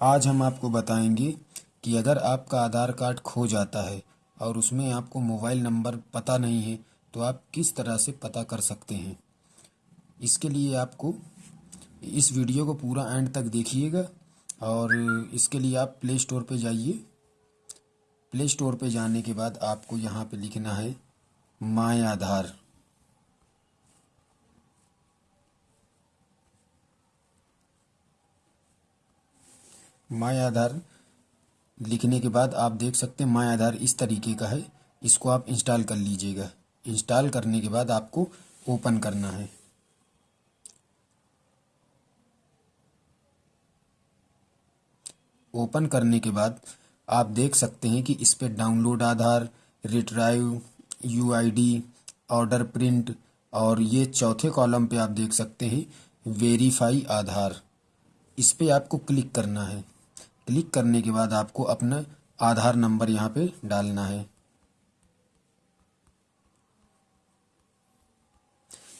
आज हम आपको बताएँगे कि अगर आपका आधार कार्ड खो जाता है और उसमें आपको मोबाइल नंबर पता नहीं है तो आप किस तरह से पता कर सकते हैं? इसके लिए आपको इस वीडियो को पूरा एंड तक देखिएगा और इसके लिए आप प्ले स्टोर पे जाइए। प्ले स्टोर पे जाने के बाद आपको यहाँ पे लिखना है, माय आधार। माय आधार लिखने के बाद आप देख सकते हैं माय आधार इस तरीके का है। इसको आप इंस्टॉल कर लीजिएगा। इंस्टॉल करने के बाद आपको ओपन करना है। ओपन करने के बाद आप देख सकते हैं कि इस पर download Aadhaar retrieve UID order print और ये चौथे कॉलम पे आप देख सकते हैं, वेरीफाई आधार। इस पर आपको क्लिक करना है। क्लिक करने के बाद आपको अपना आधार नंबर यहाँ पे डालना है।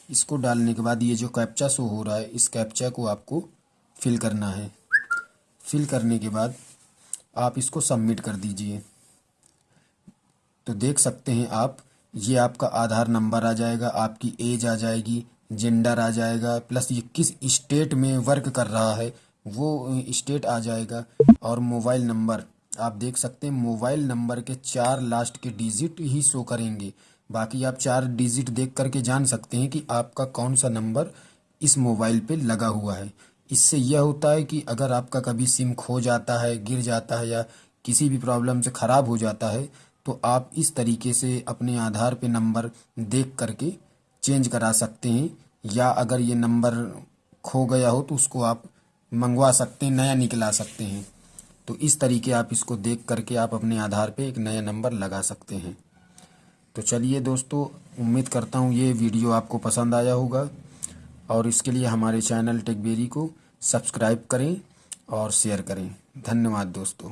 इसको डालने के बाद ये जो कैप्चा शो हो रहा है, इस कैप्चा को आपको फिल करना है। फिल करने के बाद आप इसको सबमिट कर दीजिए। तो देख सकते हैं आप, ये आपका आधार नंबर आ जाएगा, आपकी एज आ जाएगी जेंडर आ जाएगा प्लस ये किस स्टेट में वर्क कर रहा है वो स्टेट आ जाएगा। और मोबाइल नंबर आप देख सकते हैं मोबाइल नंबर के चार लास्ट के डिजिट ही शो करेंगे। बाकी आप चार डिजिट देख करके जान सकते हैं कि आपका कौन सा नंबर इस मोबाइल पे लगा हुआ है। इससे यह होता है कि अगर आपका कभी सिम खो जाता है, गिर जाता है या किसी भी प्रॉब्लम से ख़राब हो जाता है तो आप इस तरीके से अपने आधार पे नंबर देख करके चेंज करा सकते हैं। या अगर ये नंबर खो गया हो तो उसको आप मंगवा सकते हैं, नया निकला सकते हैं। तो इस तरीके आप इसको देख करके आप अपने आधार पे एक नया नंबर लगा सकते हैं। तो चलिए दोस्तों, उम्मीद करता हूँ ये वीडियो आपको पसंद आया होगा। और इसके लिए हमारे चैनल टेकबेरी को सब्सक्राइब करें और शेयर करें। धन्यवाद दोस्तों।